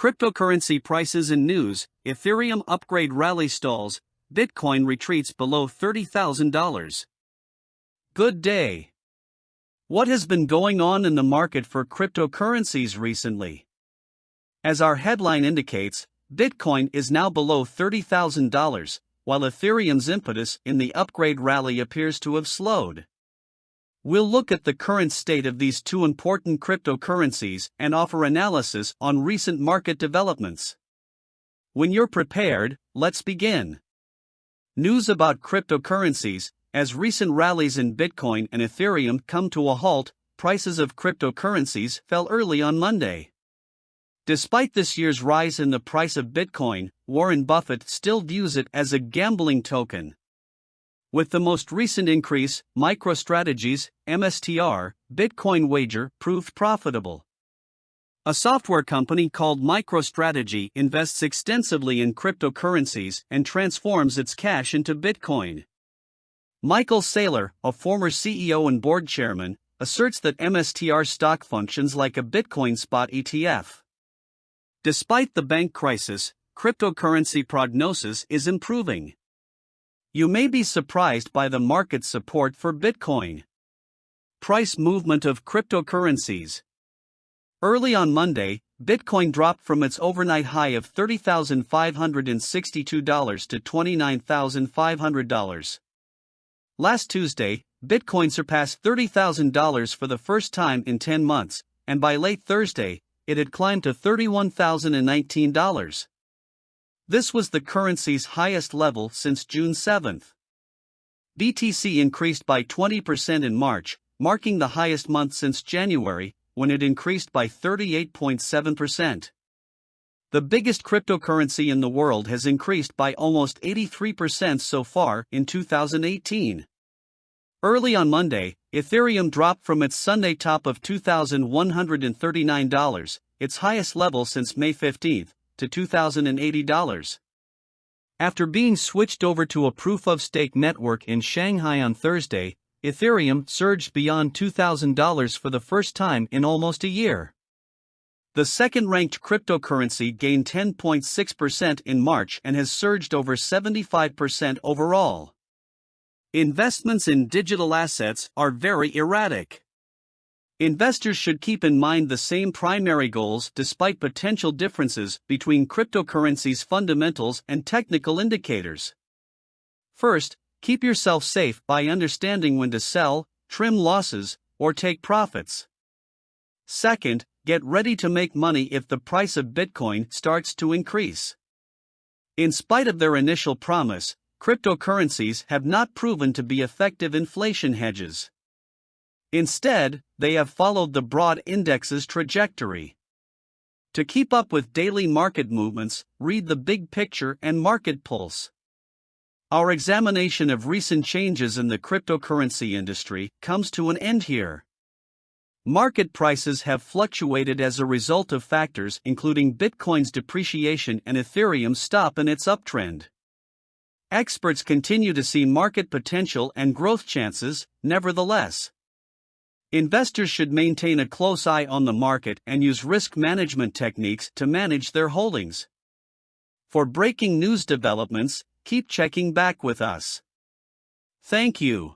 Cryptocurrency prices and news Ethereum upgrade rally stalls, Bitcoin retreats below $30,000. Good day. What has been going on in the market for cryptocurrencies recently? As our headline indicates, Bitcoin is now below $30,000, while Ethereum's impetus in the upgrade rally appears to have slowed. We'll look at the current state of these two important cryptocurrencies and offer analysis on recent market developments. When you're prepared, let's begin. News about cryptocurrencies As recent rallies in Bitcoin and Ethereum come to a halt, prices of cryptocurrencies fell early on Monday. Despite this year's rise in the price of Bitcoin, Warren Buffett still views it as a gambling token. With the most recent increase, MicroStrategy's MSTR Bitcoin wager proved profitable. A software company called MicroStrategy invests extensively in cryptocurrencies and transforms its cash into Bitcoin. Michael Saylor, a former CEO and board chairman, asserts that MSTR stock functions like a Bitcoin spot ETF. Despite the bank crisis, cryptocurrency prognosis is improving. You may be surprised by the market support for Bitcoin. Price movement of cryptocurrencies. Early on Monday, Bitcoin dropped from its overnight high of $30,562 to $29,500. Last Tuesday, Bitcoin surpassed $30,000 for the first time in 10 months, and by late Thursday, it had climbed to $31,019. This was the currency's highest level since June 7. BTC increased by 20% in March, marking the highest month since January, when it increased by 38.7%. The biggest cryptocurrency in the world has increased by almost 83% so far in 2018. Early on Monday, Ethereum dropped from its Sunday top of $2,139, its highest level since May 15, to $2,080. After being switched over to a proof of stake network in Shanghai on Thursday, Ethereum surged beyond $2,000 for the first time in almost a year. The second ranked cryptocurrency gained 10.6% in March and has surged over 75% overall. Investments in digital assets are very erratic. Investors should keep in mind the same primary goals despite potential differences between cryptocurrencies' fundamentals and technical indicators. First, keep yourself safe by understanding when to sell, trim losses, or take profits. Second, get ready to make money if the price of Bitcoin starts to increase. In spite of their initial promise, cryptocurrencies have not proven to be effective inflation hedges. Instead, they have followed the broad index's trajectory. To keep up with daily market movements, read the big picture and market pulse. Our examination of recent changes in the cryptocurrency industry comes to an end here. Market prices have fluctuated as a result of factors including Bitcoin's depreciation and Ethereum's stop in its uptrend. Experts continue to see market potential and growth chances, nevertheless. Investors should maintain a close eye on the market and use risk management techniques to manage their holdings. For breaking news developments, keep checking back with us. Thank you.